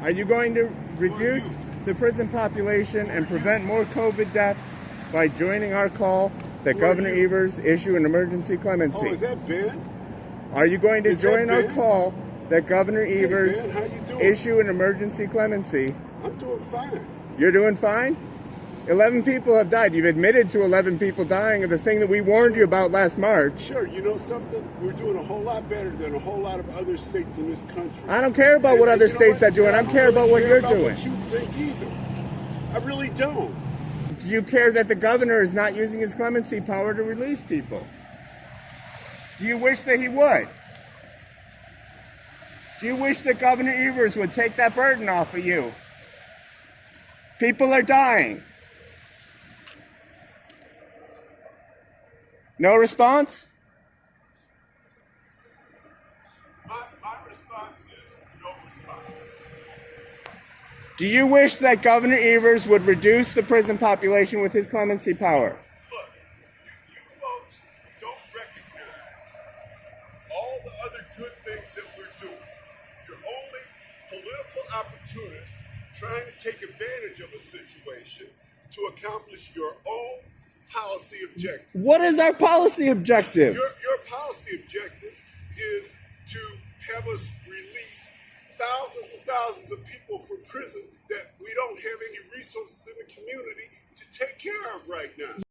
Are you going to reduce the prison population and prevent more COVID deaths by joining our call that Who Governor? Evers issue an emergency clemency? Oh, is that Ben? Are you going to is join our call that Governor Evers Ben, you doing? issue an emergency clemency? I'm doing fine. You're doing fine? 11 people have died. You've admitted to 11 people dying of the thing that we warned you about last March. Sure, you know something? We're doing a whole lot better than a whole lot of other states in this country. I don't care about And- what other states what? are doing. I I don't care really about what care you're about doing. What you think either? I really don't. Do you care that the governor is not using his clemency power to release people? Do you wish that he would? Do you wish that Governor Evers would take that burden off of you? People are dying. No response? My, my response is no response. Do you wish that Governor Evers would reduce the prison population with his clemency power? Look, you, you folks don't recognize all the other good things that we're doing. You're only political opportunists trying to take advantage of a situation to accomplish your own policy objectives. What is our policy objective? Your, your policy objectives is to have us release thousands and thousands of people from prison that we don't have any resources in the community to take care of right now.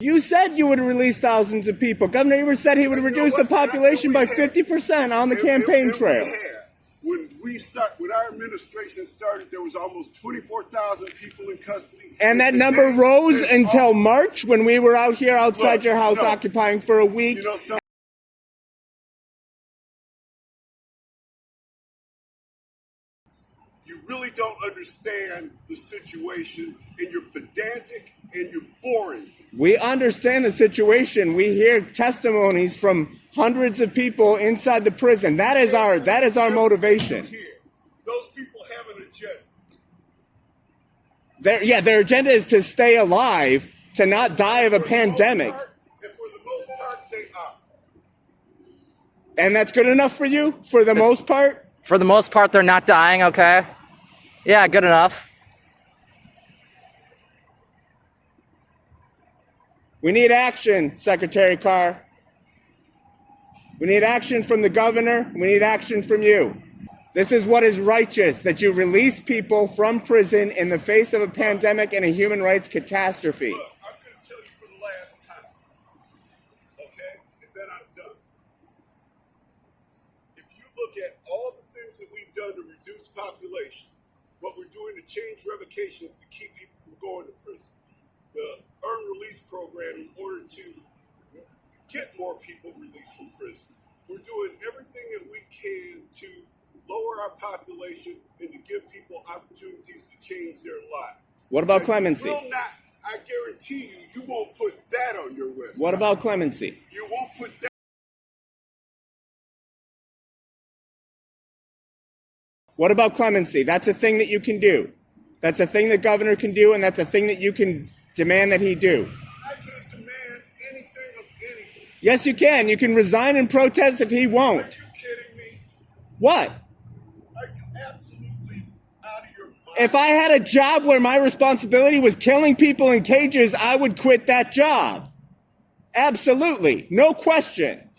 You said you would release thousands of people. Governor Evers said he would you know reduce the what? And I- population by and we had- 50% on the And- campaign and- and trail. When we start, when our administration started, there was almost twenty-four thousand people in custody, And that today, number rose until March when we were out here outside Look, your house no. occupying for a week. You know something? You really don't understand the situation, and you're pedantic and you're boring. We understand the situation. We hear testimonies from hundreds of people inside the prison. That is our that is our motivation. Those people have an agenda. Their yeah, their agenda is to stay alive, to not die of a For the most pandemic. part- and for the most part, they are. And that's good enough for you for the most part? For the most part, they're not dying, okay? Yeah, good enough. We need action, Secretary Carr. We need action from the governor. We need action from you. This is what is righteous that you release people from prison in the face of a pandemic and a human rights catastrophe. Look, I'm going to tell you for the last time. Okay? And then I'm done. If you look at all the things that we've done to reduce population, what we're doing to change revocations to keep people from going to prison, the in order to get more people released from prison. We're doing everything that we can to lower our population and to give people opportunities to change their lives. What about And you clemency? Will not, I guarantee you, you won't put that on your website. What about clemency? You won't put that. What about clemency? That's a thing that you can do. That's a thing that governor can do, and that's a thing that you can demand that he do. Yes, you can. You can resign and protest if he won't. you kidding me? What? Are you absolutely out of your mind? If I had a job where my responsibility was killing people in cages, I would quit that job. Absolutely. No question.